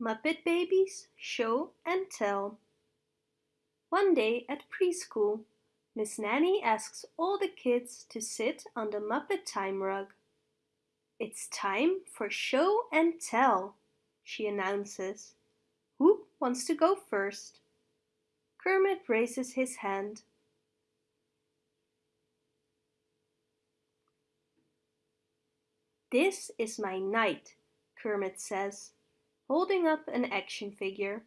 Muppet Babies Show and Tell One day at preschool, Miss Nanny asks all the kids to sit on the Muppet Time rug. It's time for show and tell, she announces. Who wants to go first? Kermit raises his hand. This is my knight, Kermit says holding up an action figure.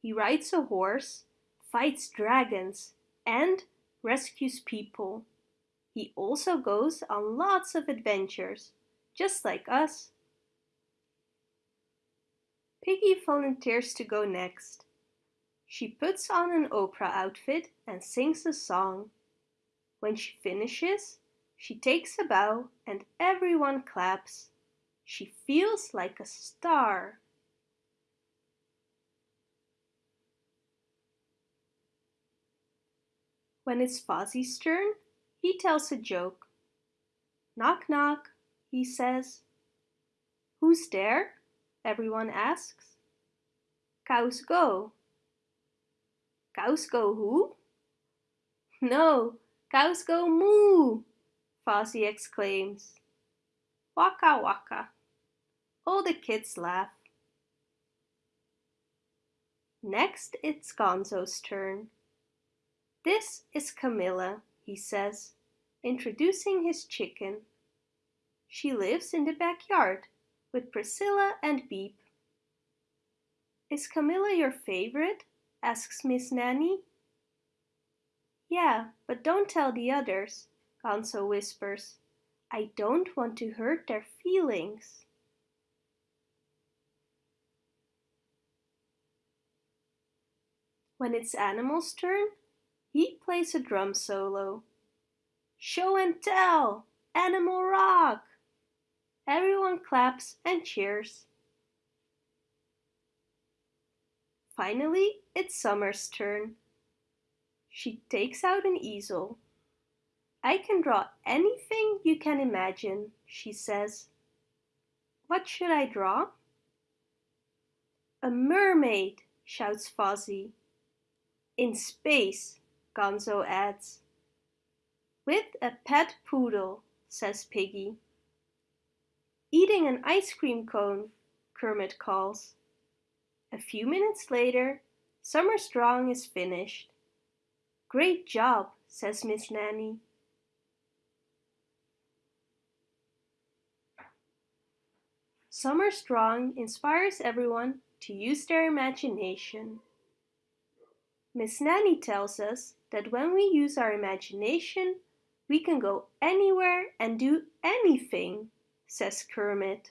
He rides a horse, fights dragons, and rescues people. He also goes on lots of adventures, just like us. Piggy volunteers to go next. She puts on an opera outfit and sings a song. When she finishes, she takes a bow and everyone claps. She feels like a star. When it's Fozzie's turn, he tells a joke. Knock knock, he says. Who's there? Everyone asks. Cows go. Cows go who? No, cows go moo, Fozzie exclaims. Waka waka. All the kids laugh. Next it's Gonzo's turn. This is Camilla, he says, introducing his chicken. She lives in the backyard with Priscilla and Beep. Is Camilla your favorite? asks Miss Nanny. Yeah, but don't tell the others, Gonzo whispers. I don't want to hurt their feelings. When it's Animal's turn, he plays a drum solo. Show and tell! Animal rock! Everyone claps and cheers. Finally, it's Summer's turn. She takes out an easel. I can draw anything you can imagine, she says. What should I draw? A mermaid, shouts Fozzie. In space, Gonzo adds. With a pet poodle, says Piggy. Eating an ice cream cone, Kermit calls. A few minutes later, Summer Strong is finished. Great job, says Miss Nanny. Summer Strong inspires everyone to use their imagination. Miss Nanny tells us that when we use our imagination, we can go anywhere and do anything, says Kermit.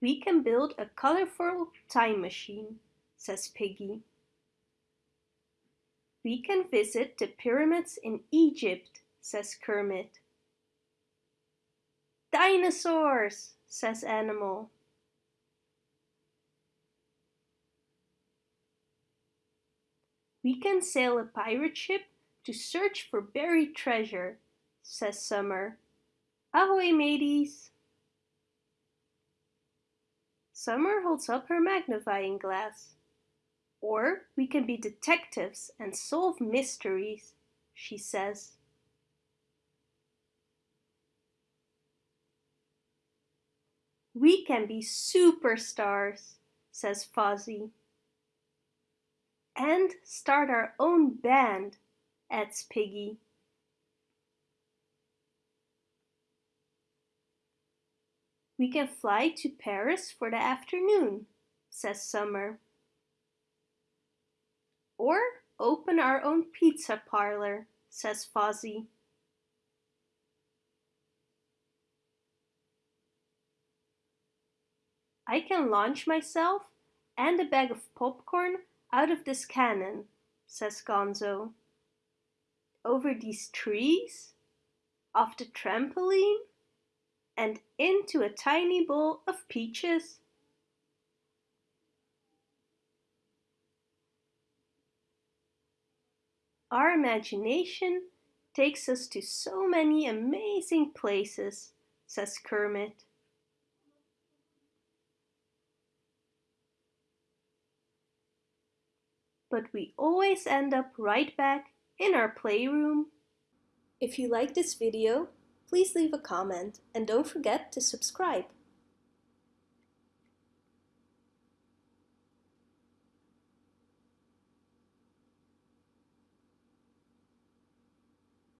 We can build a colorful time machine, says Piggy. We can visit the pyramids in Egypt, says Kermit. Dinosaurs, says Animal. We can sail a pirate ship to search for buried treasure, says Summer. Ahoy, mateys! Summer holds up her magnifying glass. Or we can be detectives and solve mysteries, she says. We can be superstars, says Fozzie and start our own band, adds Piggy. We can fly to Paris for the afternoon, says Summer. Or open our own pizza parlor, says Fozzie. I can launch myself and a bag of popcorn out of this cannon, says Gonzo. Over these trees, off the trampoline, and into a tiny bowl of peaches. Our imagination takes us to so many amazing places, says Kermit. But we always end up right back in our playroom. If you like this video, please leave a comment and don't forget to subscribe.